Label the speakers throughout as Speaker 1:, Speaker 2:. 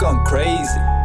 Speaker 1: gone crazy.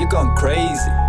Speaker 1: you're going crazy.